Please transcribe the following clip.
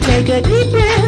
take a deep breath.